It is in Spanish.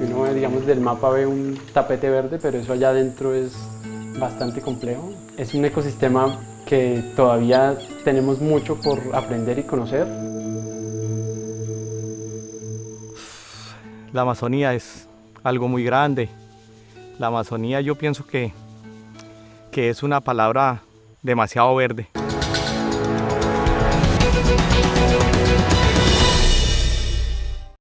uno digamos, del mapa ve un tapete verde, pero eso allá adentro es bastante complejo. Es un ecosistema que todavía tenemos mucho por aprender y conocer. La Amazonía es algo muy grande. La Amazonía yo pienso que, que es una palabra demasiado verde.